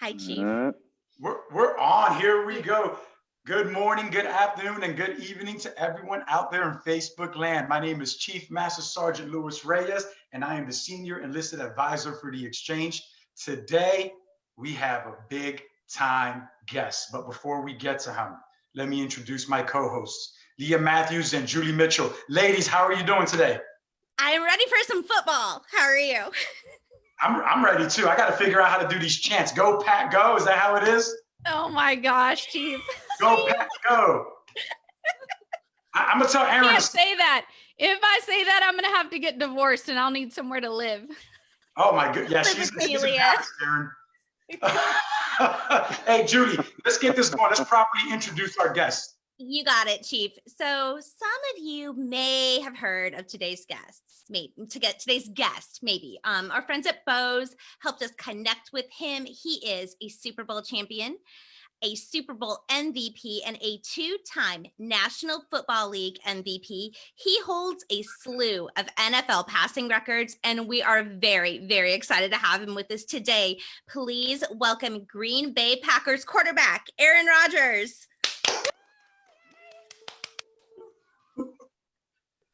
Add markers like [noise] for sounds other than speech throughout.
Hi, Chief. Uh, We're, we're on. Here we go. Good morning, good afternoon, and good evening to everyone out there in Facebook land. My name is Chief Master Sergeant Luis Reyes, and I am the Senior Enlisted Advisor for the Exchange. Today, we have a big time guest. But before we get to him, let me introduce my co-hosts, Leah Matthews and Julie Mitchell. Ladies, how are you doing today? I'm ready for some football. How are you? [laughs] I'm, I'm ready too. I got to figure out how to do these chants. Go, Pat, go. Is that how it is? Oh my gosh, Chief. Go, Pat, go. I, am gonna tell I Aaron. can't say that. If I say that, I'm gonna have to get divorced and I'll need somewhere to live. Oh my good. Yeah, she's, she's a. Aaron. [laughs] hey, Judy, let's get this going. Let's properly introduce our guest. You got it, Chief. So some of you may have heard of today's guests, maybe to get today's guest, maybe. Um, our friends at Bose helped us connect with him. He is a Super Bowl champion, a Super Bowl MVP, and a two-time National Football League MVP. He holds a slew of NFL passing records, and we are very, very excited to have him with us today. Please welcome Green Bay Packers quarterback, Aaron Rodgers.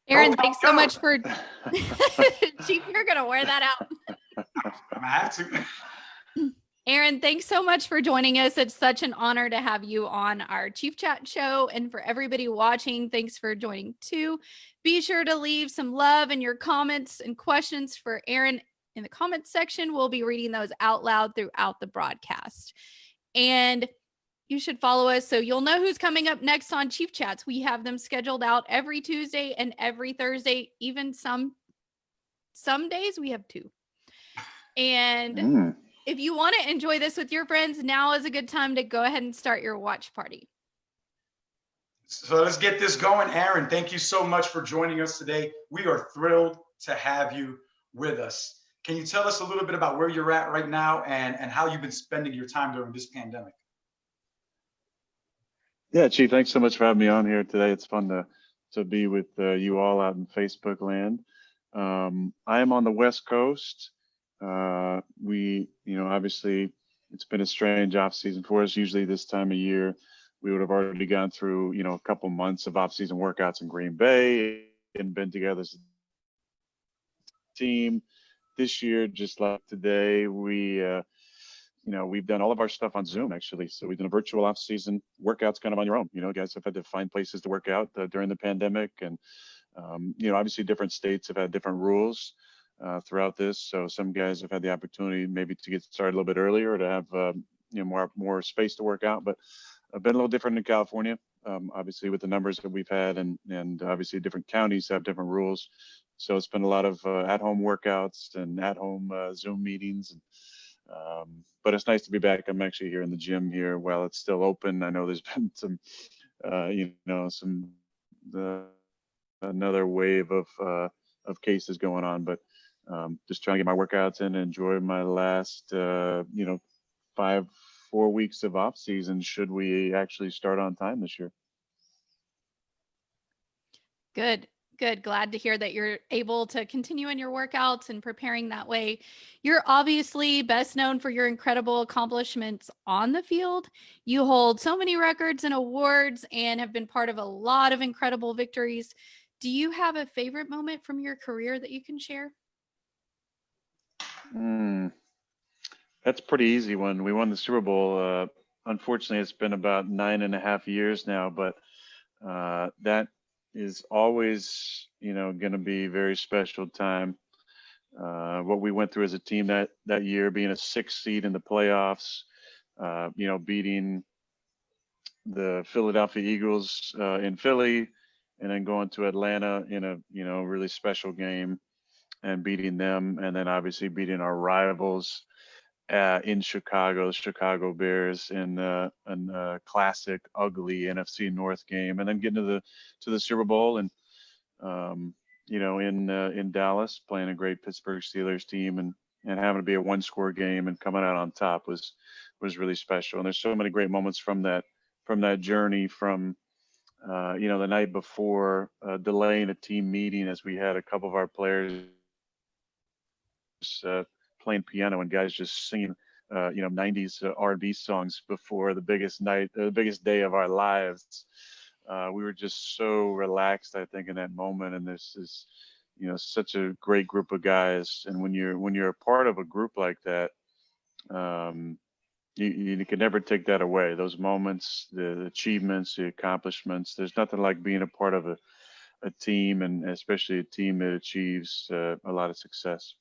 Aaron, go, oh thanks so much for [laughs] [laughs] Chief, you're gonna wear that out. I'm have to. Aaron, thanks so much for joining us. It's such an honor to have you on our Chief Chat show. And for everybody watching, thanks for joining too. Be sure to leave some love in your comments and questions for Aaron in the comments section. We'll be reading those out loud throughout the broadcast. And you should follow us so you'll know who's coming up next on Chief Chats. We have them scheduled out every Tuesday and every Thursday, even some some days we have two. And mm, if you want to enjoy this with your friends, now is a good time to go ahead and start your watch party. So let's get this going. Aaron, thank you so much for joining us today. We are thrilled to have you with us. Can you tell us a little bit about where you're at right now and, and how you've been spending your time during this pandemic? Yeah, Chief, thanks so much for having me on here today. It's fun to to be with uh, you all out in Facebook land. Um, I am on the West Coast. Uh, we, you know, obviously it's been a strange off season for us. Usually this time of year, we would have already gone through, you know, a couple months of off season workouts in Green Bay and been together as a team. This year, just like today, we, uh, you know, we've done all of our stuff on Zoom actually. So we've done a virtual off season workouts kind of on your own. You know, guys have had to find places to work out uh, during the pandemic. And, um, you know, obviously different states have had different rules uh, throughout this. So some guys have had the opportunity maybe to get started a little bit earlier to have, um, you know, more, more space to work out. But I've been a little different in California, um, obviously with the numbers that we've had and, and obviously different counties have different rules. So it's been a lot of uh, at-home workouts and at-home uh, Zoom meetings. And, um, but it's nice to be back. I'm actually here in the gym here while it's still open. I know there's [laughs] been some, uh, you know, some uh, another wave of uh, of cases going on, but um, just trying to get my workouts in and enjoy my last, uh, you know, five four weeks of off season. Should we actually start on time this year? Good, good. Glad to hear that you're able to continue in your workouts and preparing that way. You're obviously best known for your incredible accomplishments on the field. You hold so many records and awards and have been part of a lot of incredible victories. Do you have a favorite moment from your career that you can share? Hmm. That's pretty easy one. We won the Super Bowl. Uh, unfortunately, it's been about nine and a half years now, but uh, that is always, you know, going to be very special time. Uh, what we went through as a team that that year, being a sixth seed in the playoffs, uh, you know, beating the Philadelphia Eagles uh, in Philly, and then going to Atlanta in a you know really special game and beating them, and then obviously beating our rivals uh, in Chicago, the Chicago Bears in uh, an uh, classic, ugly NFC North game, and then getting to the to the Super Bowl and um, you know in uh, in Dallas playing a great Pittsburgh Steelers team and and having to be a one score game and coming out on top was was really special. And there's so many great moments from that from that journey from uh, you know the night before uh, delaying a team meeting as we had a couple of our players uh, playing piano and guys just singing uh, you know, 90s R&B songs before the biggest night, the biggest day of our lives. Uh, we were just so relaxed, I think, in that moment. And this is, you know, such a great group of guys. And when you're when you're a part of a group like that, um, you, you can never take that away. Those moments, the achievements, the accomplishments. There's nothing like being a part of a, a team, and especially a team that achieves uh, a lot of success.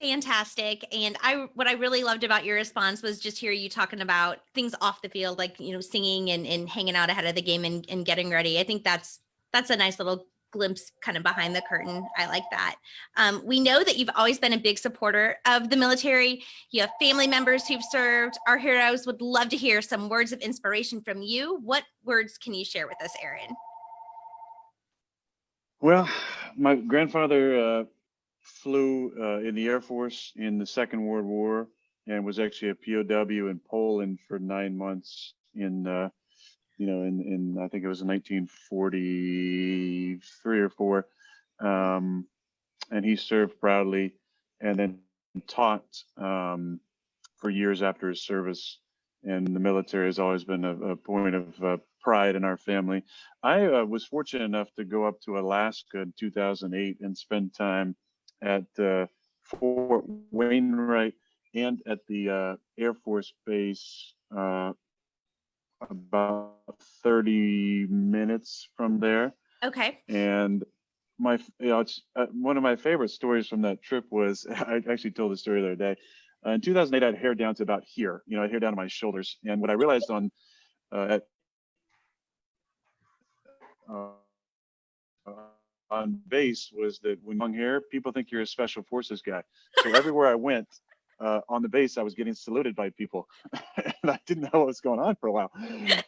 Fantastic. And I what I really loved about your response was just hear you talking about things off the field, like you know, singing and, and hanging out ahead of the game and, and getting ready. I think that's that's a nice little glimpse kind of behind the curtain. I like that. Um, we know that you've always been a big supporter of the military. You have family members who've served. Our heroes would love to hear some words of inspiration from you. What words can you share with us, Aaron? Well, my grandfather uh, flew uh, in the Air Force in the Second World War and was actually a POW in Poland for nine months in, uh, you know, in, in I think it was in 1943 or four. Um, and he served proudly and then taught um, for years after his service. And the military has always been a, a point of uh, pride in our family. I uh, was fortunate enough to go up to Alaska in 2008 and spend time at uh, Fort Wainwright and at the uh, Air Force Base uh, about 30 minutes from there. Okay. And my, you know, uh, one of my favorite stories from that trip was [laughs] I actually told the story the other day. Uh, in 2008, I had hair down to about here. You know, I had hair down to my shoulders. And what I realized on uh, at uh, on base was that when long hair, people think you're a special forces guy. So everywhere I went uh, on the base, I was getting saluted by people, [laughs] and I didn't know what was going on for a while.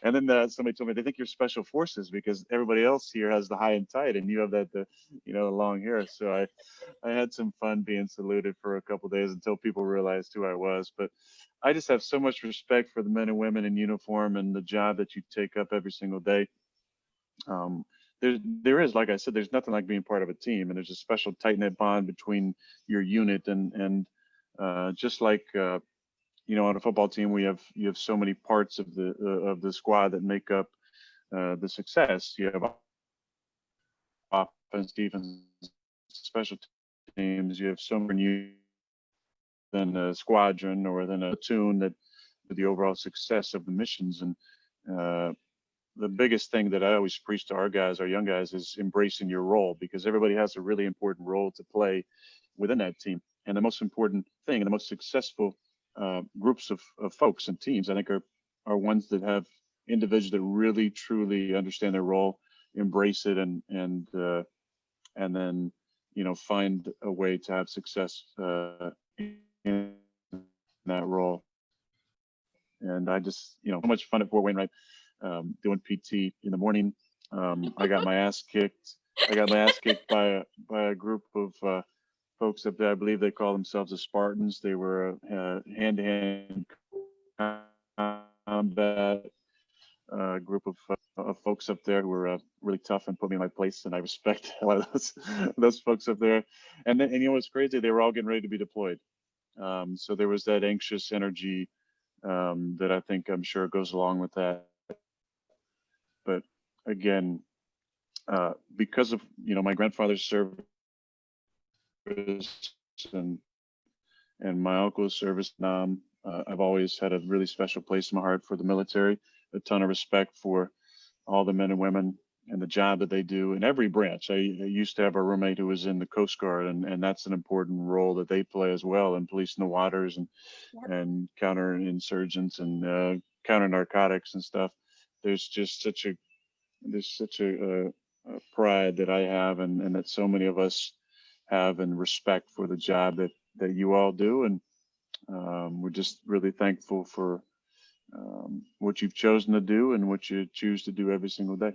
And then uh, somebody told me they think you're special forces because everybody else here has the high and tight, and you have that the you know long hair. So I I had some fun being saluted for a couple days until people realized who I was. But I just have so much respect for the men and women in uniform and the job that you take up every single day. Um, there there is like i said there's nothing like being part of a team and there's a special tight knit bond between your unit and and uh, just like uh, you know on a football team we have you have so many parts of the uh, of the squad that make up uh, the success. You have offense defense special teams. You have so many than a squadron or than a platoon that the overall success of the missions. And uh, the biggest thing that I always preach to our guys, our young guys, is embracing your role because everybody has a really important role to play within that team. And the most important thing and the most successful uh, groups of, of folks and teams, I think, are are ones that have individuals that really truly understand their role, embrace it, and and uh, and then you know find a way to have success uh, in that role. And I just you know so much fun at Fort Wainwright um, doing PT in the morning. Um, I got my ass kicked. I got my ass kicked by a, by a group of uh, folks up there. I believe they call themselves the Spartans. They were a hand-to-hand combat uh, group of, uh, of folks up there who were uh, really tough and put me in my place. And I respect [laughs] a lot of those, those folks up there. And then, and you know what's crazy? They were all getting ready to be deployed. Um, so there was that anxious energy um, that I think I'm sure goes along with that but again, uh, because of you know my grandfather's service and and my uncle's service, um, uh, I've always had a really special place in my heart for the military. A ton of respect for all the men and women and the job that they do in every branch. I, I, used to have a roommate who was in the Coast Guard, and, and that's an important role that they play as well in policing the waters and yep. and counterinsurgents and uh, counter narcotics and stuff there's just such a there's such a, a, a pride that I have and, and that so many of us have and respect for the job that that you all do and um, we're just really thankful for um, what you've chosen to do and what you choose to do every single day.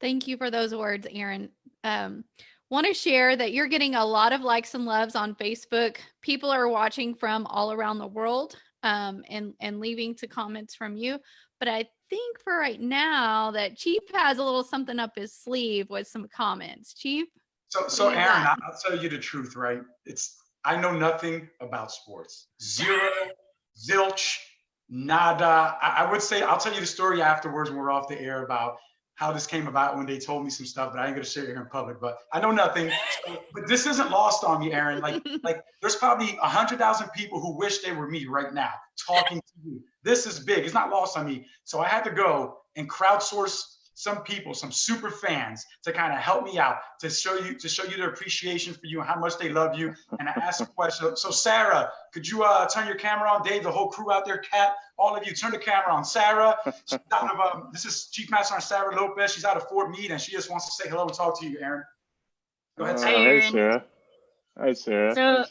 Thank you for those words, Aaron. Um, want to share that you're getting a lot of likes and loves on Facebook. People are watching from all around the world um, and and leaving to comments from you. But I think for right now that Chief has a little something up his sleeve with some comments. Chief. So, so Aaron, I'll tell you the truth, right? It's, I know nothing about sports. Zero, zilch, nada. I, I would say, I'll tell you the story afterwards when we're off the air about how this came about when they told me some stuff, but I ain't gonna share it here in public, but I know nothing. So- But this isn't lost on me, Aaron. Like, [laughs] like there's probably a hundred thousand people who wish they were me right now talking to you. This is big. It's not lost on me. So I had to go and crowdsource some people, some super fans to kind of help me out, to show you, to show you their appreciation for you and how much they love you. And I asked a question. So Sarah, could you uh, turn your camera on? Dave, the whole crew out there, Kat, all of you, turn the camera on. Sarah, she's out of, um, this is Chief Master Sergeant Sarah Lopez. She's out of Fort Meade and she just wants to say hello and talk to you, Aaron. Go ahead, Uh, Sarah. Hi, hey, Sarah. Hi, Sarah. So,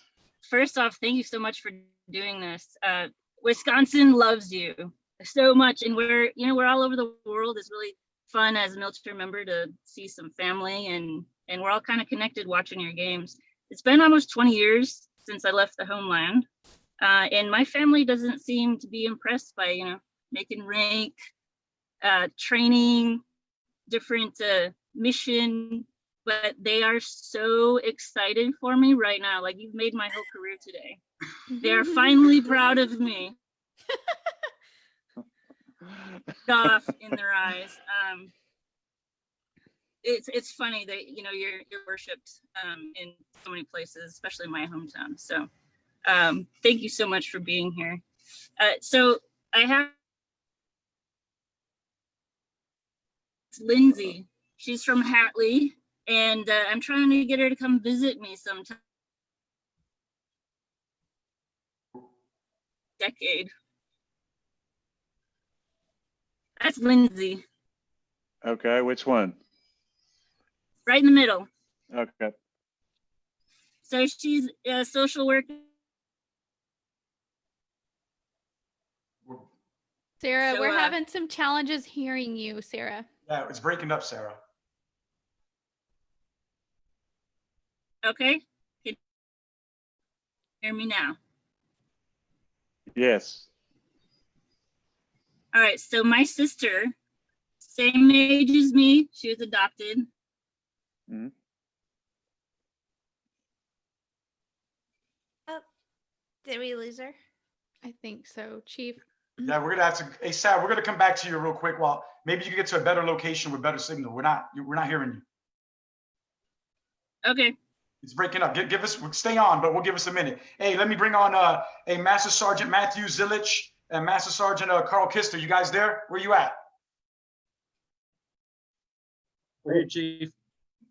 first off, thank you so much for doing this. Uh, Wisconsin loves you so much, and we're you know we're all over the world. It's really fun as a military member to see some family, and and we're all kind of connected watching your games. It's been almost 20 years since I left the homeland, uh, and my family doesn't seem to be impressed by you know making rank, uh, training, different uh, mission but they are so excited for me right now. Like you've made my whole career today. They are [laughs] finally proud of me. [laughs] Off in their eyes. Um, it's it's funny that you know you're you're worshipped um, in so many places, especially my hometown. So um, thank you so much for being here. Uh, so I have Lindsay. She's from Hatley and uh, I'm trying to get her to come visit me sometime. Decade. That's Lindsay, Okay, which one? right in the middle. Okay. So she's a social worker. Sarah, So, we're uh, having some challenges hearing you, Sarah. Yeah, it's breaking up, Sarah. Okay. Can you hear me now? Yes. All right. So my sister, same age as me, she was adopted. Did we lose her? I think so, Chief. Yeah, we're gonna have to, hey, Sarah, we're gonna come back to you real quick. While maybe you can get to a better location with better signal. We're not, we're not hearing you. Okay. It's breaking up. Give, give us, stay on, but we'll give us a minute. Hey, let me bring on, uh, a Master Sergeant Matthew Zilich and Master Sergeant, uh, Carl Kister. You guys there? Where you at? Hey, Chief.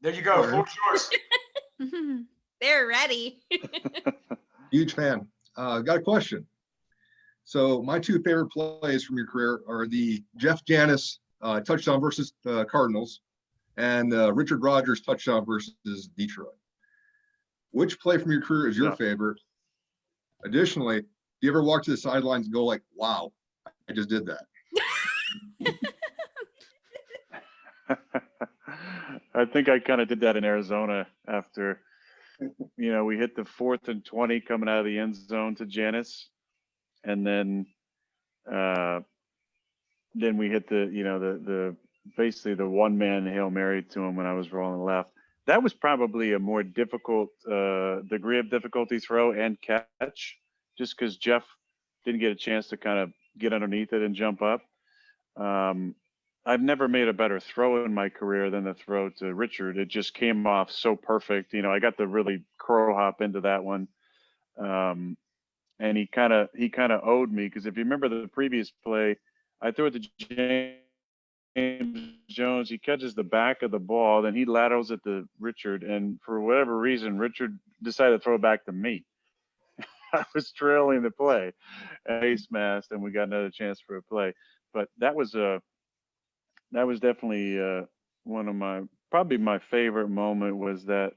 There you go. Hello. Floor's yours. [laughs] [laughs] They're ready. [laughs] Huge fan. Uh, got a question. So my two favorite plays from your career are the Jeff Janis uh, touchdown versus uh, Cardinals and uh, Richard Rodgers touchdown versus Detroit. Which play from your career is your Yeah. favorite? Additionally, do you ever walk to the sidelines and go like, wow, I just did that? [laughs] I think I kind of did that in Arizona after, you know, we hit the fourth and 20 coming out of the end zone to Janis. And then, uh, then we hit the, you know, the, the, basically the one man Hail Mary to him when I was rolling left. That was probably a more difficult, uh, degree of difficulty throw and catch just because Jeff didn't get a chance to kind of get underneath it and jump up. Um, I've never made a better throw in my career than the throw to Richard. It just came off so perfect. You know, I got to really crow hop into that one. Um, and he kind of he kind of owed me because if you remember the previous play, I threw it to James Jones. He catches the back of the ball, then he laterals it to Richard, and for whatever reason, Richard decided to throw it back to me. [laughs] I was trailing the play, ace masked, and we got another chance for a play. But that was a that was definitely uh, one of my probably my favorite moment was that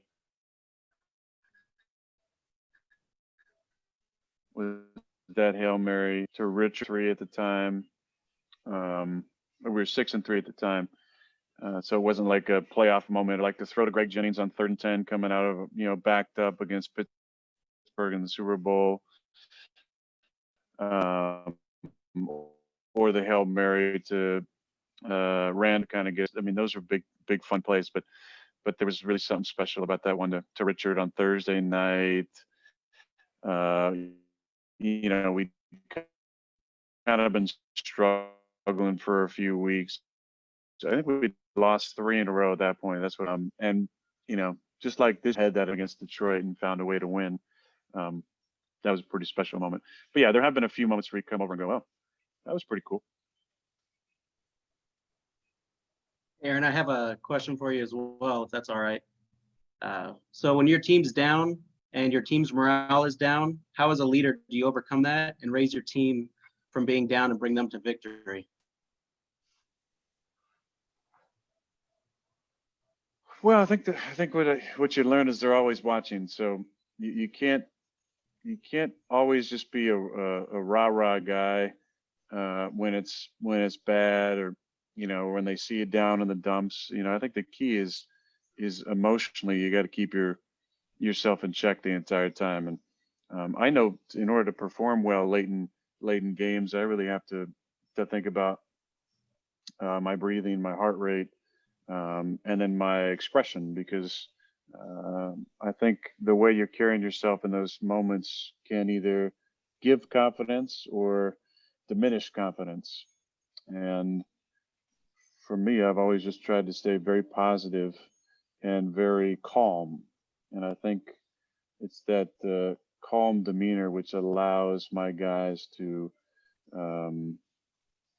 was that hail mary to Rich three at the time. Um, we were six and three at the time, uh, so it wasn't like a playoff moment. Like to throw to Greg Jennings on third and ten, coming out of you know backed up against Pittsburgh in the Super Bowl. Um, or the hail mary to uh, Rand kind of gets. I mean, those are big, big fun plays. But, but there was really something special about that one to, to Richard on Thursday night. Uh, you know, we kind of been struggling for a few weeks. So I think we lost three in a row at that point. That's what I'm, and you know, just like this had that against Detroit and found a way to win. Um, that was a pretty special moment. But yeah, there have been a few moments where you come over and go, oh, that was pretty cool. Aaron, I have a question for you as well, if that's all right. Uh, so when your team's down and your team's morale is down, how as a leader do you overcome that and raise your team from being down and bring them to victory? Well, I think that I think what I, what you learn is they're always watching. So you, you can't you can't always just be a a, a rah rah guy uh, when it's when it's bad or you know when they see you down in the dumps. You know, I think the key is is emotionally you got to keep your yourself in check the entire time. And um, I know in order to perform well late in late in games, I really have to to think about uh, my breathing, my heart rate, um, and then my expression because uh, I think the way you're carrying yourself in those moments can either give confidence or diminish confidence. And for me, I've always just tried to stay very positive and very calm. And I think it's that uh, calm demeanor which allows my guys to um,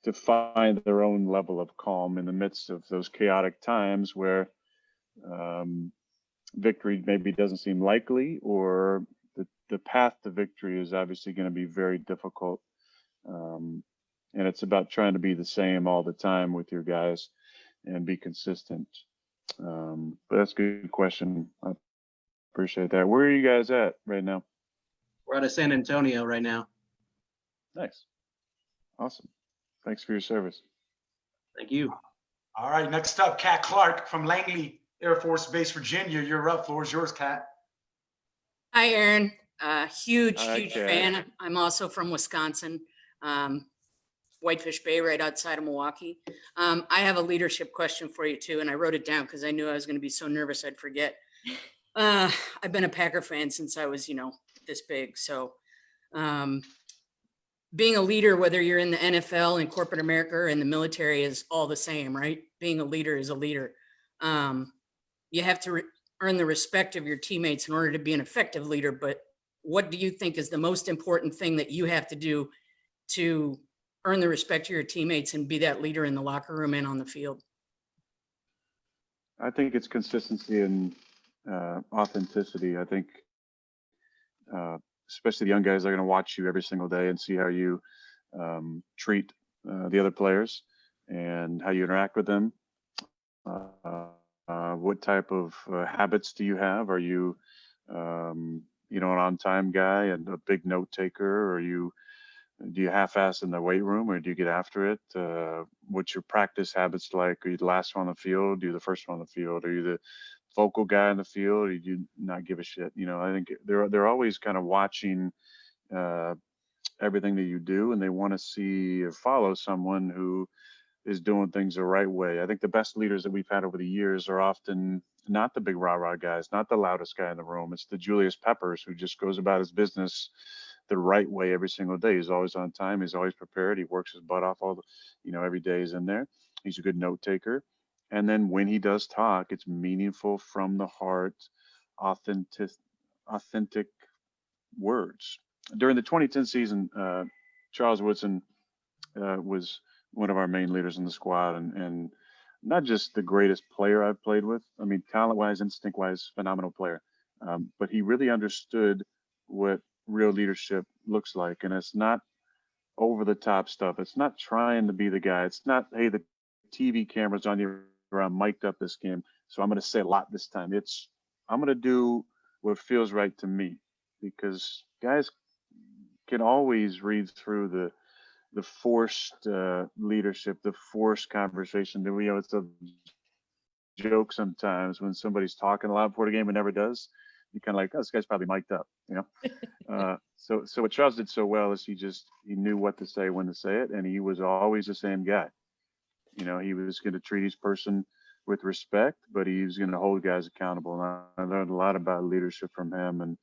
to find their own level of calm in the midst of those chaotic times where um, victory maybe doesn't seem likely or the, the path to victory is obviously going to be very difficult. Um, and it's about trying to be the same all the time with your guys and be consistent. Um, but that's a good question. I appreciate that. Where are you guys at right now? We're out of San Antonio right now. Nice. Awesome. Thanks for your service. Thank you. All right, next up, Kat Clark from Langley Air Force Base, Virginia. You're up. Floor is yours, Kat. Hi, Aaron. Uh, huge, Hi, huge Kat. fan. I'm also from Wisconsin, um, Whitefish Bay, right outside of Milwaukee. Um, I have a leadership question for you too, and I wrote it down because I knew I was going to be so nervous I'd forget. Uh, I've been a Packer fan since I was, you know, this big. So, um, being a leader, whether you're in the NFL, in corporate America, or in the military, is all the same, right? Being a leader is a leader. Um, you have to earn the respect of your teammates in order to be an effective leader. But what do you think is the most important thing that you have to do to earn the respect of your teammates and be that leader in the locker room and on the field? I think it's consistency and uh, authenticity. I think, uh, especially the young guys, are going to watch you every single day and see how you um, treat uh, the other players and how you interact with them. Uh, uh, what type of uh, habits do you have? Are you, um, you know, an on-time guy and a big note taker? Are you do you half-ass in the weight room or do you get after it? Uh, what's your practice habits like? Are you the last one on the field? Are you the first one on the field? Are you the vocal guy in the field? Or do you not give a shit? You know, I think they're they're always kind of watching uh, everything that you do, and they want to see or follow someone who is doing things the right way. I think the best leaders that we've had over the years are often not the big rah rah guys, not the loudest guy in the room. It's the Julius Peppers who just goes about his business the right way every single day. He's always on time. He's always prepared. He works his butt off all the, you know, every day he's in there. He's a good note taker. And then when he does talk, it's meaningful from the heart, authentic, authentic words. During the 2010 season, uh, Charles Woodson uh, was one of our main leaders in the squad and, and not just the greatest player I've played with. I mean, talent wise, instinct wise, phenomenal player. Um, but he really understood what real leadership looks like. And it's not over the top stuff. It's not trying to be the guy. It's not, hey, the TV camera's on you or I'm mic'd up this game. So I'm going to say a lot this time. It's, I'm going to do what feels right to me because guys can always read through the, the forced uh, leadership, the forced conversation. That we you know it's a joke sometimes when somebody's talking a lot before the game and never does. You kind of like, oh, this guy's probably mic'd up, you know. [laughs] uh, so, so what Charles did so well is he just he knew what to say when to say it, and he was always the same guy. You know, he was going to treat each person with respect, but he was going to hold guys accountable. And I, I learned a lot about leadership from him, and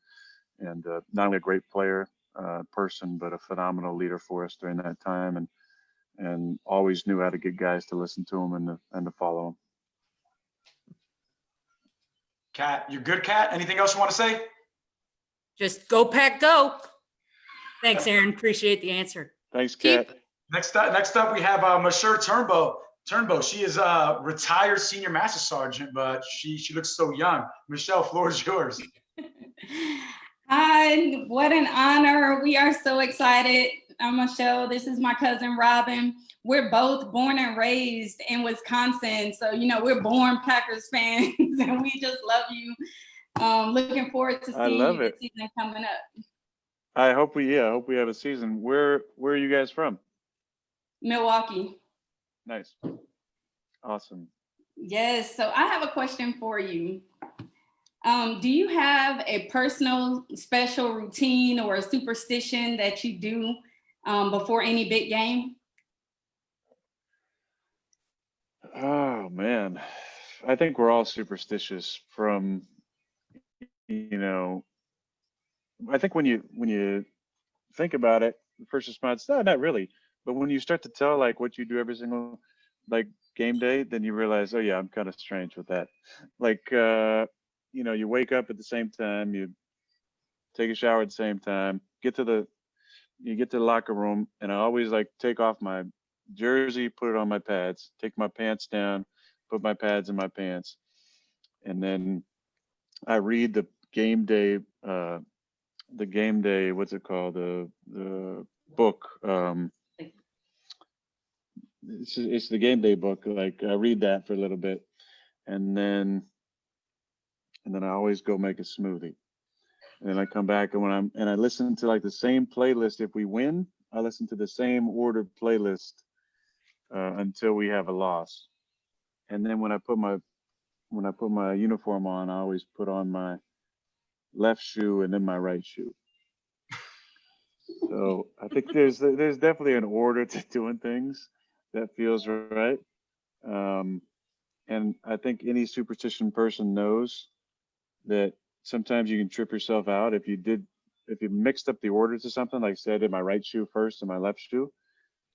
and uh, not only a great player, uh, person, but a phenomenal leader for us during that time, and and always knew how to get guys to listen to him and to, and to follow him. Kat, you good, Kat? Anything else you want to say? Just go pack, go. Thanks, Aaron. Appreciate the answer. Thanks, Chief. Kat. Next up, next up, we have uh, Masher Turnbow. Turnbow, she is a retired senior master sergeant, but she she looks so young. Michelle, floor is yours. [laughs] Hi, what an honor. We are so excited. I'm Michelle. This is my cousin Robin. We're both born and raised in Wisconsin. So, you know, we're born Packers fans [laughs] and we just love you. Um, looking forward to seeing love you this season coming up. I hope we yeah, I hope we have a season. Where where are you guys from? Milwaukee. Nice. Awesome. Yes. So I have a question for you. Um, do you have a personal special routine or a superstition that you do um, before any big game? Oh man. I think we're all superstitious from you know I think when you when you think about it, the first response, no, not really. But when you start to tell like what you do every single like game day, then you realize, oh yeah, I'm kind of strange with that. Like uh, you know, you wake up at the same time, you take a shower at the same time, get to the you get to the locker room, and I always like take off my jersey, put it on my pads, take my pants down, put my pads in my pants, and then I read the game day uh the game day what's it called the the book um it's, it's the game day book like i read that for a little bit. And then and then i always go make a smoothie. And then i come back and when i'm and i listen to like the same playlist. If we win i listen to the same ordered playlist uh, until we have a loss. And then when i put my when i put my uniform on i always put on my left shoe and then my right shoe. So I think there's there's definitely an order to doing things that feels right. Um, and I think any superstition person knows that sometimes you can trip yourself out if you did if you mixed up the orders of something, like say I did my right shoe first and my left shoe,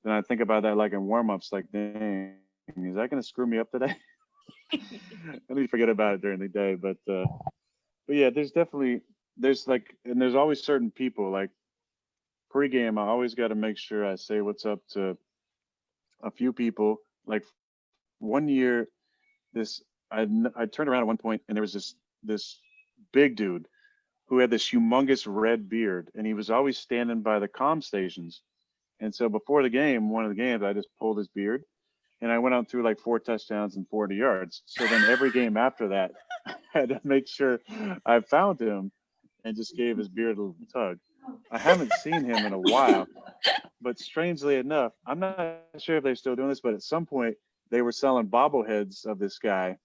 then I think about that like in warm-ups, like dang, is that gonna screw me up today? I need to forget about it during the day, but uh but yeah, there's definitely there's like and there's always certain people like pregame, I always got to make sure I say what's up to a few people. Like one year, this I, I turned around at one point and there was this this big dude who had this humongous red beard and he was always standing by the comm stations. And so before the game, one of the games, I just pulled his beard and I went on through like four touchdowns and 40 yards. So then every game after that, [laughs] I had to make sure I found him and just gave his beard a little tug. I haven't seen him in a while, but strangely enough, I'm not sure if they're still doing this, but at some point they were selling bobbleheads of this guy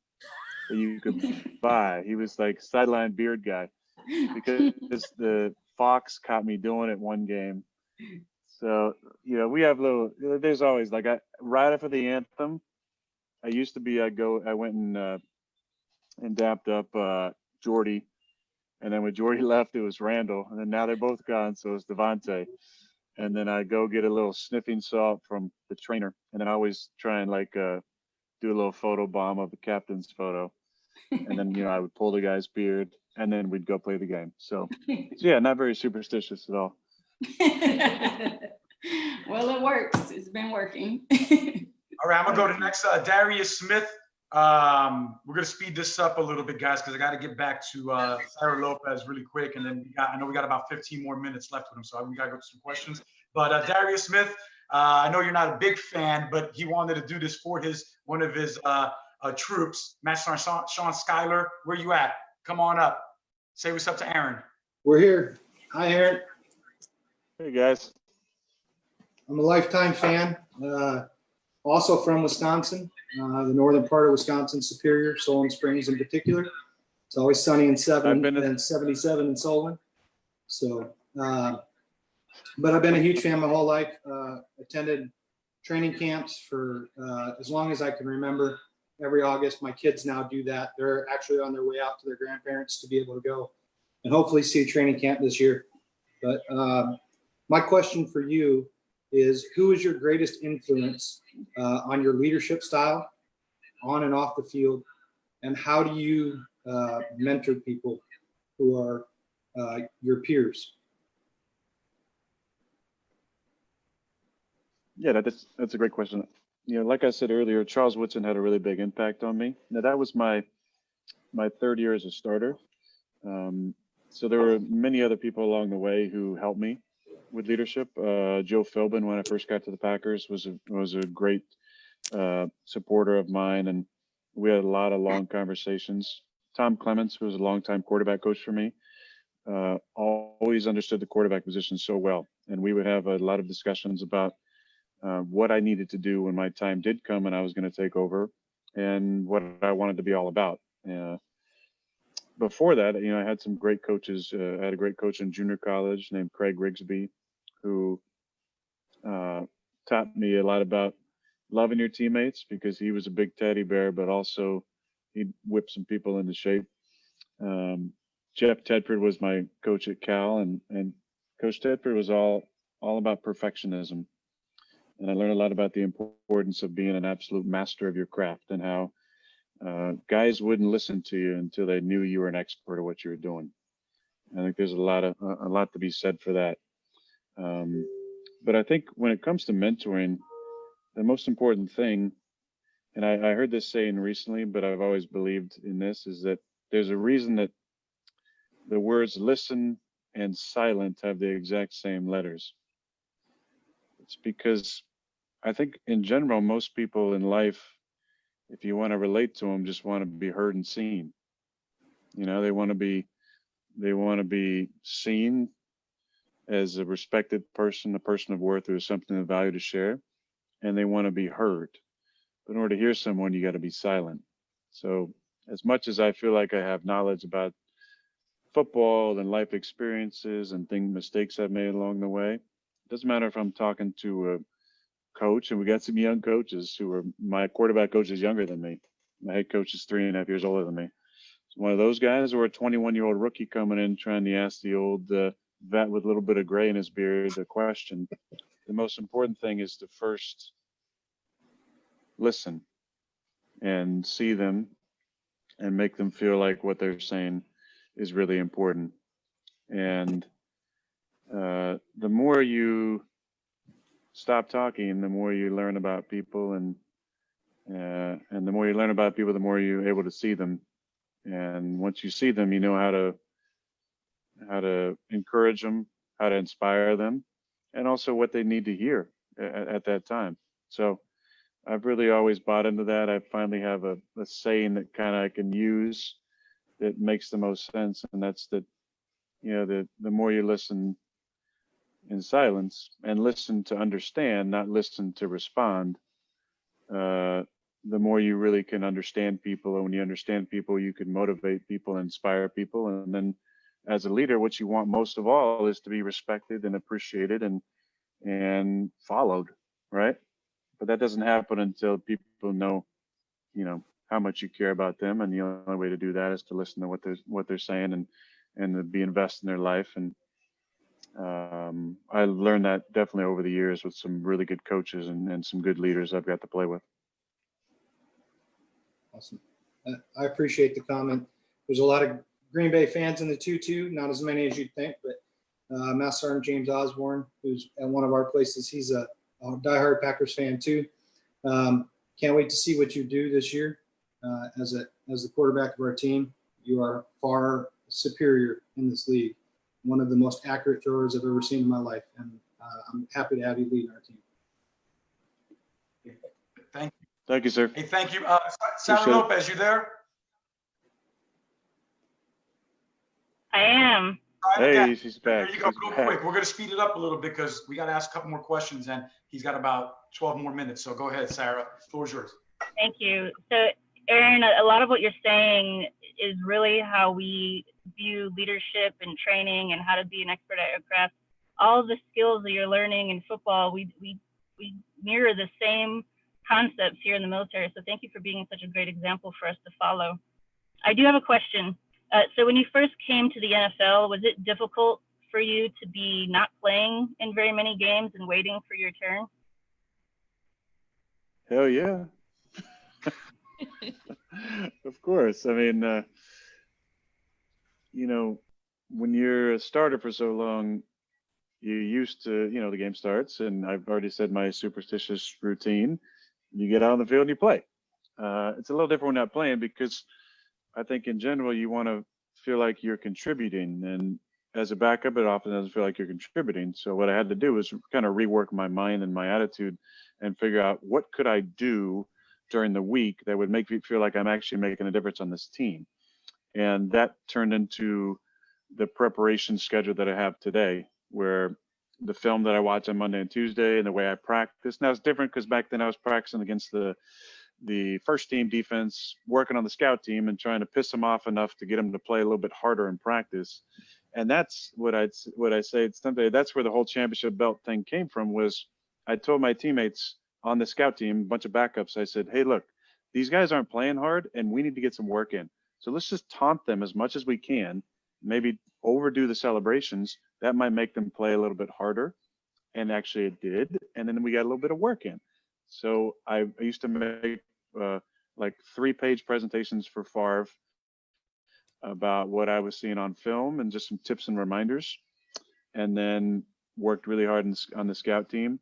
that you could [laughs] buy. He was like sideline beard guy because [laughs] the Fox caught me doing it one game. So, you know, we have little, there's always like I, right after the anthem, I used to be, I go, I went and, uh, and dapped up, uh, Jordy. And then when Jordy [laughs] left, it was Randall. And then now they're both gone. So it's Davante. And then I go get a little sniffing salt from the trainer. And then I always try and like, uh, do a little photo bomb of the captain's photo. And then, you know, I would pull the guy's beard and then we'd go play the game. So, [laughs] so yeah, not very superstitious at all. [laughs] well, it works. It's been working. [laughs] All right, I'm gonna go to next, uh, Darius Smith. Um, we're gonna speed this up a little bit, guys, because I gotta get back to, uh, Sarah Lopez really quick. And then we got, I know we got about 15 more minutes left with him, so we gotta go to some questions. But, uh, Darius Smith, uh, I know you're not a big fan, but he wanted to do this for his, one of his, uh, uh, troops, Master Sergeant Sean, Sean Schuyler. Where you at? Come on up. Say what's up to Aaron. We're here. Hi, Aaron. Hey guys. I'm a lifetime fan. Uh, also from Wisconsin, uh, the northern part of Wisconsin, Superior, Solon Springs in particular. It's always sunny in seven I've been and 77 in Solon. So, uh, but I've been a huge fan my whole life. Uh, attended training camps for uh, as long as I can remember. Every August. My kids now do that. They're actually on their way out to their grandparents to be able to go and hopefully see training camp this year. But um, my question for you is who is your greatest influence uh, on your leadership style on and off the field? And how do you uh, mentor people who are uh, your peers? Yeah, that is, that's a great question. You know, like I said earlier, Charles Woodson had a really big impact on me. Now that was my my third year as a starter. Um, so there were many other people along the way who helped me with leadership. Uh, Joe Philbin, when I first got to the Packers, was a, was a great uh, supporter of mine, and we had a lot of long conversations. Tom Clements, who was a longtime quarterback coach for me, uh, always understood the quarterback position so well, and we would have a lot of discussions about uh, what I needed to do when my time did come and I was going to take over, and what I wanted to be all about. Uh, before that, you know, I had some great coaches. Uh, I had a great coach in junior college named Craig Rigsbee, who uh, taught me a lot about loving your teammates because he was a big teddy bear, but also he'd whip some people into shape. Um, Jeff Tedford was my coach at Cal, and and Coach Tedford was all all about perfectionism, and I learned a lot about the importance of being an absolute master of your craft and how uh, guys wouldn't listen to you until they knew you were an expert at what you were doing. I think there's a lot of a lot to be said for that. Um, but I think when it comes to mentoring, the most important thing, and I, I heard this saying recently, but I've always believed in this, is that there's a reason that the words listen and silent have the exact same letters. It's because I think in general, most people in life, if you want to relate to them, just want to be heard and seen. You know, they want to be, they want to be seen as a respected person, a person of worth, or something of value to share, and they want to be heard. But in order to hear someone, you got to be silent. So, as much as I feel like I have knowledge about football and life experiences and thing mistakes I've made along the way, it doesn't matter if I'm talking to a coach, and we got some young coaches who are my quarterback coach is younger than me. My head coach is three and a half years older than me. So one of those guys, or a 21 year old rookie coming in trying to ask the old uh, vet with a little bit of gray in his beard a question. The most important thing is to first listen and see them and make them feel like what they're saying is really important. And uh, the more you stop talking, the more you learn about people, and uh, and the more you learn about people, the more you're able to see them. And once you see them, you know how to how to encourage them, how to inspire them, and also what they need to hear at, at that time. So I've really always bought into that. I finally have a, a saying that kind of I can use that makes the most sense, and that's that you know the the more you listen in silence and listen to understand, not listen to respond, uh, the more you really can understand people. And when you understand people, you can motivate people, inspire people, and then as a leader, what you want most of all is to be respected and appreciated and and followed, right? But that doesn't happen until people know, you know, how much you care about them, and the only way to do that is to listen to what they're what they're saying and and to be invested in their life. And um, I learned that definitely over the years with some really good coaches and, and some good leaders I've got to play with. Awesome. I appreciate the comment. There's a lot of Green Bay fans in the 2-2, not as many as you'd think, but uh, Master Sergeant James Osborne, who's at one of our places, he's a, a diehard Packers fan too. Um, can't wait to see what you do this year uh, as a as the quarterback of our team. You are far superior in this league. One of the most accurate throwers I've ever seen in my life, and uh, I'm happy to have you lead our team. Thank you. Thank you, sir. Hey, thank you. Uh, Sarah Appreciate it. Lopez, you there? I am. All right. Hey, she's back. There you go, She's real back. quick. We're gonna speed it up a little bit because we gotta ask a couple more questions and he's got about 12 more minutes. So go ahead, Sarah. Floor is yours. Thank you. So, Aaron, a a lot of what you're saying is really how we view leadership and training and how to be an expert at your craft. All the skills that you're learning in football, we we we mirror the same concepts here in the military. So thank you for being such a great example for us to follow. I do have a question. Uh, so when you first came to the NFL, was it difficult for you to be not playing in very many games and waiting for your turn? Hell yeah. [laughs] [laughs] of course. I mean, uh, you know, when you're a starter for so long, you used to, you know, the game starts, and I've already said my superstitious routine. You get out on the field and you play. Uh, it's a little different when not playing because I think in general you want to feel like you're contributing, and as a backup, it often doesn't feel like you're contributing. So what I had to do was kind of rework my mind and my attitude, and figure out what could I do during the week that would make me feel like I'm actually making a difference on this team, and that turned into the preparation schedule that I have today, where the film that I watch on Monday and Tuesday and the way I practice. Now it's different because back then I was practicing against the the first team defense, working on the scout team and trying to piss them off enough to get them to play a little bit harder in practice. And that's what I'd what I say it's someday. That's where the whole championship belt thing came from. Was I told my teammates on the scout team, a bunch of backups, I said, "Hey, look, these guys aren't playing hard, and we need to get some work in. So let's just taunt them as much as we can maybe overdo the celebrations, that might make them play a little bit harder. And actually it did. And then we got a little bit of work in. So I, I used to make uh, like three page presentations for Favre about what I was seeing on film and just some tips and reminders. And then worked really hard in, on the scout team.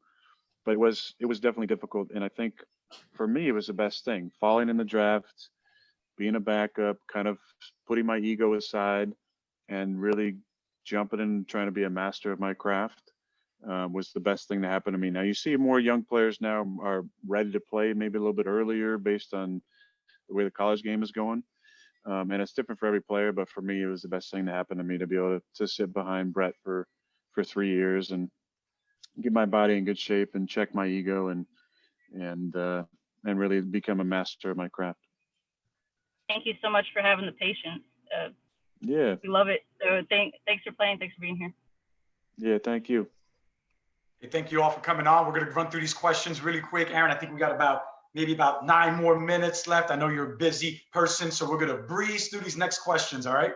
But it was it was definitely difficult. And I think for me it was the best thing. Falling in the draft, being a backup, kind of putting my ego aside and really jumping in trying to be a master of my craft uh, was the best thing to happen to me. Now you see more young players now are ready to play maybe a little bit earlier based on the way the college game is going. Um, and it's different for every player, but for me, it was the best thing to happen to me to be able to, to sit behind Brett for, for three years and get my body in good shape and check my ego and, and, uh, and really become a master of my craft. Thank you so much for having the patience. Uh, yeah. We love it. So thank, thanks for playing. Thanks for being here. Yeah, thank you. Hey, thank you all for coming on. We're going to run through these questions really quick. Aaron, I think we got about maybe about nine more minutes left. I know you're a busy person, so we're going to breeze through these next questions. All right.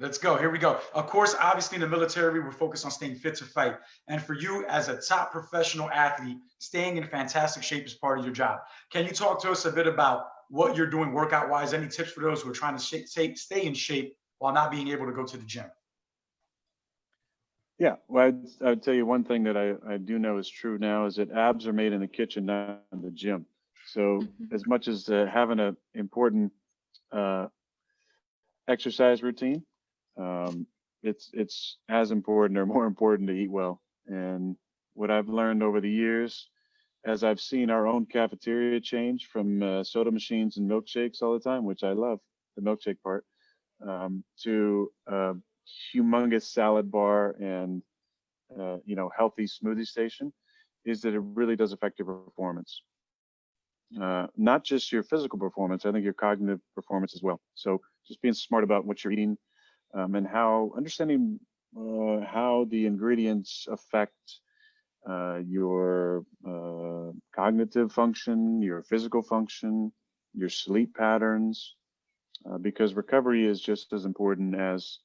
Let's go. Here we go. Of course, obviously in the military, we're focused on staying fit to fight. And for you as a top professional athlete, staying in fantastic shape is part of your job. Can you talk to us a bit about what you're doing workout wise. Any tips for those who are trying to stay, stay in shape while not being able to go to the gym? Yeah, well, I'd, I'd tell you one thing that I, I do know is true now is that abs are made in the kitchen, not in the gym. So Mhm. as much as uh, having an important uh, exercise routine, um, it's it's as important or more important to eat well. And what I've learned over the years as I've seen our own cafeteria change from uh, soda machines and milkshakes all the time, which I love the milkshake part, um, to a humongous salad bar and uh, you know healthy smoothie station, is that it really does affect your performance. Uh, not just your physical performance, I think your cognitive performance as well. So just being smart about what you're eating um, and how understanding uh, how the ingredients affect uh, your uh, cognitive function, your physical function, your sleep patterns, uh, because recovery is just as important as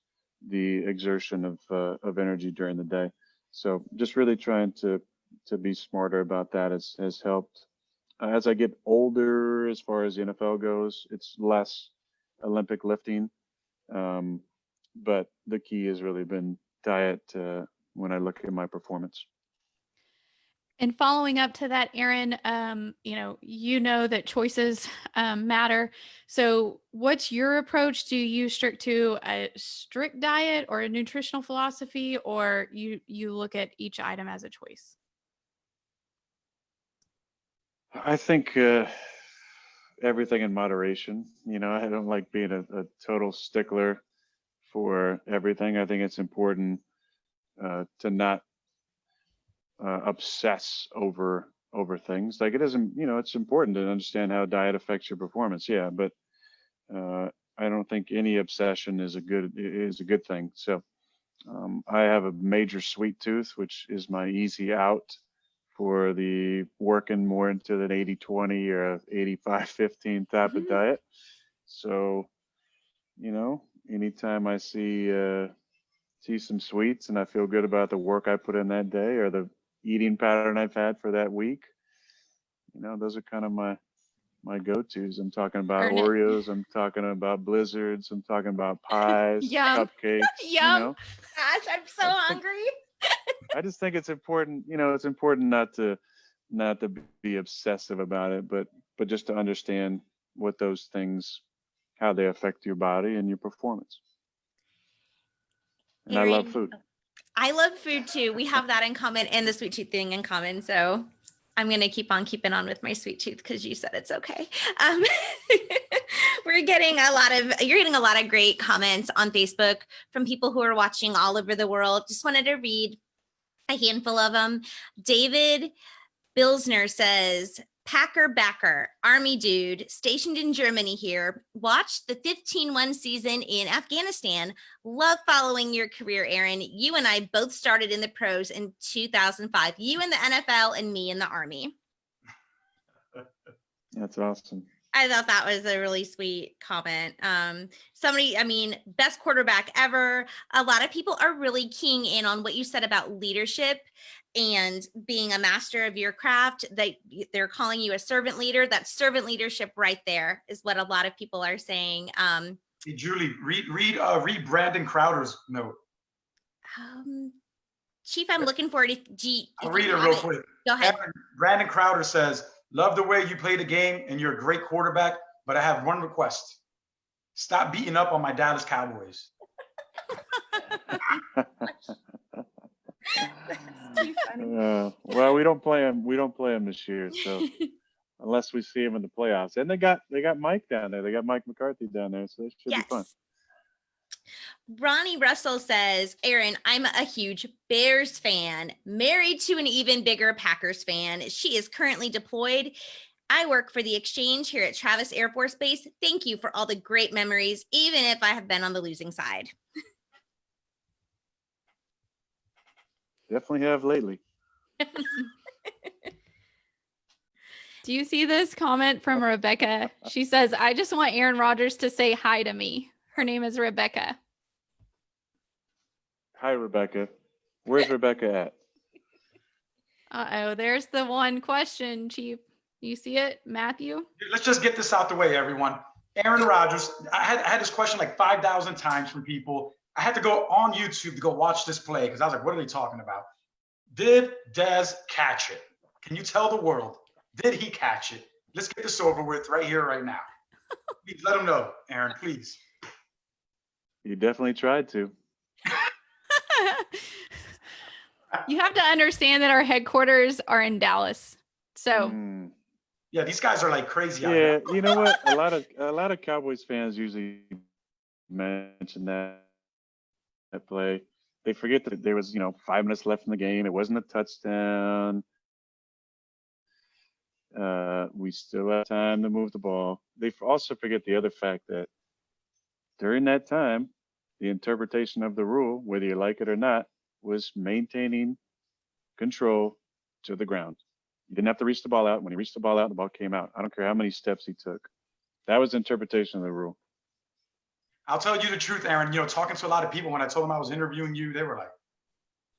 the exertion of uh, of energy during the day. So just really trying to to be smarter about that has has helped. Uh, as I get older, as far as the NFL goes, it's less Olympic lifting, um, but the key has really been diet uh, when I look at my performance. And following up to that, Aaron, um, you know, you know that choices um, matter. So, what's your approach? Do you strict to a strict diet or a nutritional philosophy, or you you look at each item as a choice? I think uh, everything in moderation. You know, I don't like being a, a total stickler for everything. I think it's important uh, to not uh, obsess over over things. Like it isn't, you know, it's important to understand how diet affects your performance. Yeah, but uh, I don't think any obsession is a good is a good thing. So um, I have a major sweet tooth, which is my easy out for the working more into an 80 20 or a 85 15 type Mhm. of diet. So, you know, anytime I see uh, see some sweets and I feel good about the work I put in that day or the eating pattern I've had for that week, you know, those are kind of my my go-tos. I'm talking about Earn it. Oreos. I'm talking about blizzards. I'm talking about [laughs] pies, Yum. [laughs] cupcakes. You know, Gosh, I'm so I think- hungry. [laughs] I just think it's important. You know, it's important not to not to be obsessive about it, but but just to understand what those things, how they affect your body and your performance. And I love food. I love food too. We have that in common and the sweet tooth thing in common. So I'm gonna keep on keeping on with my sweet tooth because you said it's okay. Um, [laughs] we're getting a lot of you're getting a lot of great comments on Facebook from people who are watching all over the world. Just wanted to read a handful of them. David Bilsner says, Packer backer, army dude, stationed in Germany here. Watched the 15-1 season in Afghanistan. Love following your career, Aaron. You and I both started in the pros in 2005. You in the NFL and me in the army. [laughs] That's awesome. I thought that was a really sweet comment. Um, somebody, I mean, best quarterback ever. A lot of people are really keying in on what you said about leadership and being a master of your craft. They they're calling you a servant leader. That servant leadership right there is what a lot of people are saying. Um, Hey, Julie, read read uh, read Brandon Crowder's note. um, Chief, I'm looking forward to G. I'll if read you it have real quick. Go ahead. Aaron- Brandon Crowder says, "Love the way you play the game, and you're a great quarterback. But I have one request: stop beating up on my Dallas Cowboys." [laughs] [laughs] [laughs] Uh, well, we don't play them. We don't play them this year, so [laughs] unless we see them in the playoffs, and they got they got Mike down there. They got Mike McCarthy down there, so it should be fun. Ronnie Russell says, Aaron, I'm a huge Bears fan, married to an even bigger Packers fan. She is currently deployed. I work for the exchange here at Travis Air Force Base. Thank you for all the great memories, even if I have been on the losing side. [laughs] Definitely have lately. [laughs] Do you see this comment from Rebecca? She says, I just want Aaron Rodgers to say hi to me. Her name is Rebecca. Hi, Rebecca. Where's Rebecca at? Uh oh, there's the one question, Chief. You see it, Matthew? Let's just get this out the way, everyone. Aaron Rodgers. I had I had this question like five thousand times from people. I had to go on YouTube to go watch this play because I was like, "What are they talking about?" Did Dez catch it? Can you tell the world? Did he catch it? Let's get this over with right here, right now. Please let them know, Aaron. Please. You definitely tried to. [laughs] you have to understand that our headquarters are in Dallas. So Mm. Yeah, these guys are like crazy. Yeah, you know what? A lot of [laughs] a lot of Cowboys fans usually mention that that play. They forget that there was, you know, five minutes left in the game. It wasn't a touchdown. Uh, we still have time to move the ball. They also forget the other fact that during that time, the interpretation of the rule, whether you like it or not, was maintaining control to the ground. You didn't have to reach the ball out. When he reached the ball out, the ball came out. I don't care how many steps he took. That was interpretation of the rule. I'll tell you the truth, Aaron. You know, talking to a lot of people when I told them I was interviewing you, they were like,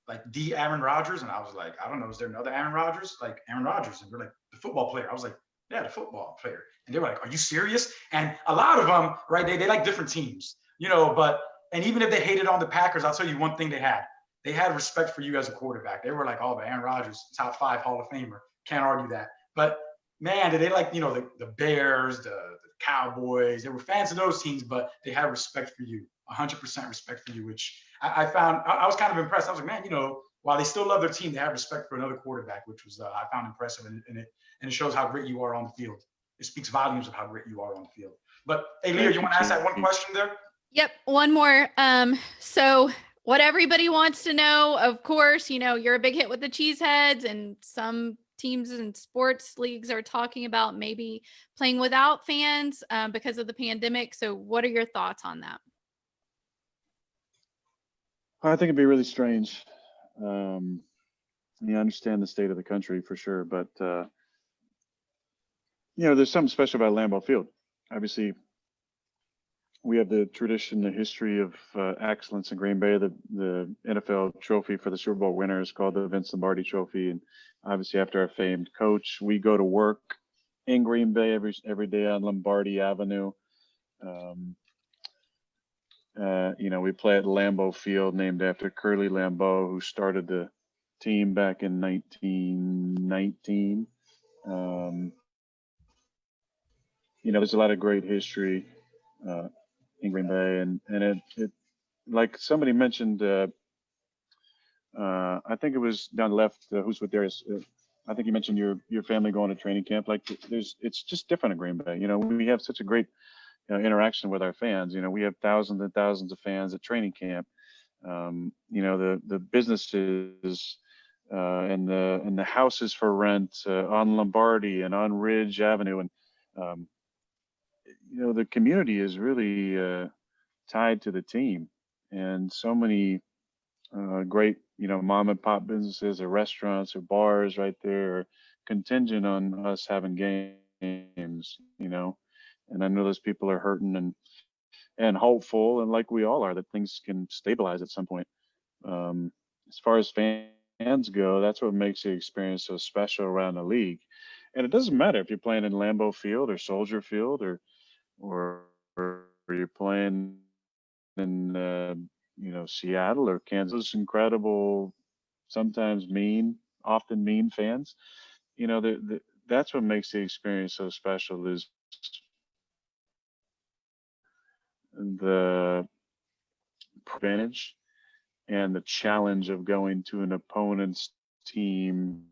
like the Aaron Rodgers, and I was like, I don't know, is there another Aaron Rodgers? Like Aaron Rodgers, and they're like the football player. I was like, yeah, the football player, and they were like, are you serious? And a lot of them, right? They they like different teams, you know. But and even if they hated on the Packers, I'll tell you one thing they had. They had respect for you as a quarterback. They were like, oh, but Aaron Rodgers, top five Hall of Famer. Can't argue that. But man, did they like, you know, the, the Bears, the, the Cowboys. They were fans of those teams, but they had respect for you, 100% respect for you, which I, I found, I, I was kind of impressed. I was like, man, you know, while they still love their team, they have respect for another quarterback, which was, uh, I found impressive. And, and, it, and it shows how great you are on the field. It speaks volumes of how great you are on the field. But hey, Leah, you want to ask that one question there? Yep, one more. Um, so what everybody wants to know, of course, you know, you're a big hit with the cheeseheads, and some teams and sports leagues are talking about maybe playing without fans um, because of the pandemic. So, what are your thoughts on that? I think it'd be really strange. Um, you understand the state of the country for sure, but uh, you know, there's something special about Lambeau Field. Obviously, we have the tradition, the history of uh, excellence in Green Bay. The the NFL trophy for the Super Bowl winner is called the Vince Lombardi Trophy, and obviously, after our famed coach, we go to work in Green Bay every every day on Lombardi Avenue. Um, uh, you know, we play at Lambeau Field, named after Curly Lambeau, who started the team back in 1919. Um, you know, there's a lot of great history uh, in Green Bay, and and it, it like somebody mentioned, uh, uh, I think it was down left. Uh, who's with Darius? Uh, I think you mentioned your your family going to training camp. Like, there's it's just different in Green Bay. You know, we have such a great you know, interaction with our fans. You know, we have thousands and thousands of fans at training camp. Um, you know, the the businesses uh, and the and the houses for rent uh, on Lombardi and on Ridge Avenue, and um, you know, the community is really uh, tied to the team, and so many uh, great, you know, mom and pop businesses or restaurants or bars right there are contingent on us having games. You know, and I know those people are hurting and and hopeful, and like we all are, that things can stabilize at some point. Um, as far as fans go, that's what makes the experience so special around the league. And it doesn't matter if you're playing in Lambeau Field or Soldier Field or or, you're playing in uh, you know Seattle or Kansas. Incredible, sometimes mean, often mean fans. You know, the, the, that's what makes the experience so special. Is the advantage and the challenge of going to an opponent's team.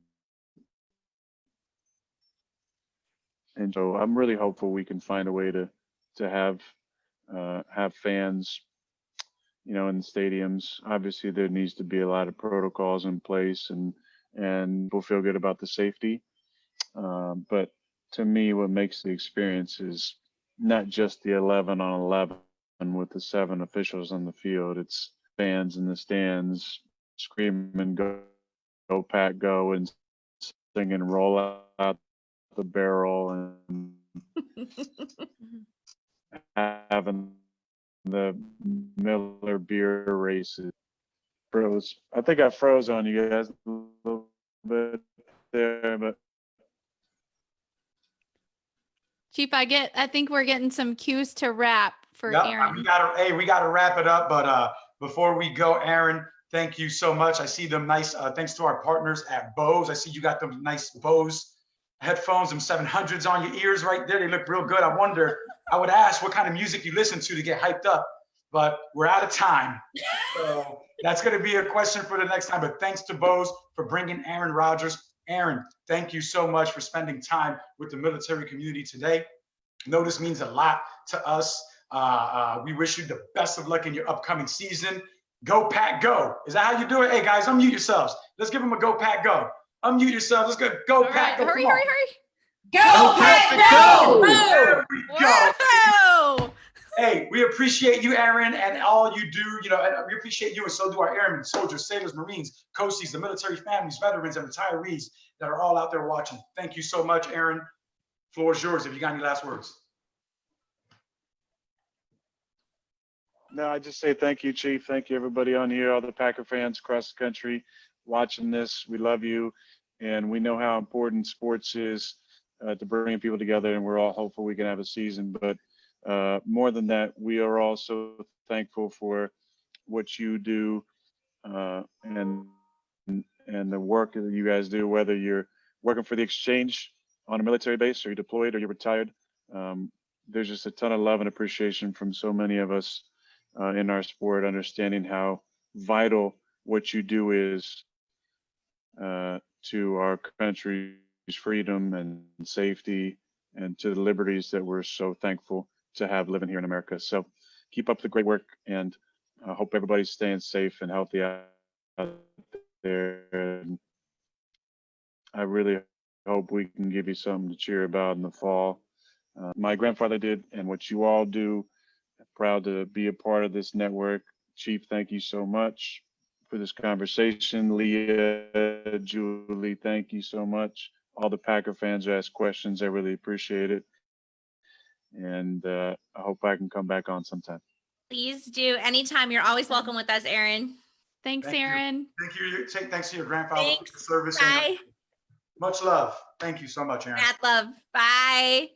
And so I'm really hopeful we can find a way to to have uh, have fans, you know, in the stadiums. Obviously, there needs to be a lot of protocols in place, and and we'll feel good about the safety. Um, but to me, what makes the experience is not just the 11 on 11 with the seven officials on the field. It's fans in the stands screaming "Go, go Pack, go!" and singing "Roll out the barrel" and having the Miller beer races. Froze. I think I froze on you guys a little bit there, but Chief, I get. I think we're getting some cues to wrap for Yep, Aaron. We gotta, hey, we gotta wrap it up, but uh, before we go, Aaron, thank you so much. I see them nice, uh, thanks to our partners at Bose. I see you got them nice Bose headphones, them 700s on your ears right there. They look real good. I wonder, I would ask what kind of music you listen to to get hyped up, but we're out of time. So that's gonna be a question for the next time, but thanks to Bose for bringing Aaron Rodgers. Aaron, thank you so much for spending time with the military community today. Know this means a lot to us. Uh, uh, we wish you the best of luck in your upcoming season. Go Pack Go. Is that how you do it? Hey guys, unmute yourselves. Let's give them a Go Pack Go. Unmute yourself. Let's go. Go All Pack right, Go. hurry, hurry, hurry. Go, Pack, go! There we go. Whoa! Hey, we appreciate you, Aaron, and all you do. You know, and we appreciate you, and so do our airmen, soldiers, sailors, Marines, coasties, the military families, veterans, and retirees that are all out there watching. Thank you so much, Aaron. Floor is yours. If you got any last words. No, I just say thank you, Chief. Thank you, everybody on here, all the Packer fans across the country watching this. We love you, and we know how important sports is uh, to bring people together, and we're all hopeful we can have a season. But uh, more than that, we are also thankful for what you do uh, and and the work that you guys do, whether you're working for the exchange on a military base or you're deployed or you're retired. Um, there's just a ton of love and appreciation from so many of us uh, in our sport, understanding how vital what you do is uh, to our country's freedom and safety and to the liberties that we're so thankful to have living here in America. So keep up the great work and I hope everybody's staying safe and healthy out there. And I really hope we can give you something to cheer about in the fall. Uh, my grandfather did, and what you all do. Proud to be a part of this network. Chief, thank you so much for for this conversation. Leah, Julie, thank you so much. All the Packer fans who asked questions, I really appreciate it. And uh, I hope I can come back on sometime. Please do. Anytime. You're always welcome with us, Aaron. Thanks, Thank you. Aaron. Thank you. you- Take thanks to your grandfather for Thanks. the service. Bye. Much love. Thank you so much, Aaron. Mad love. Bye.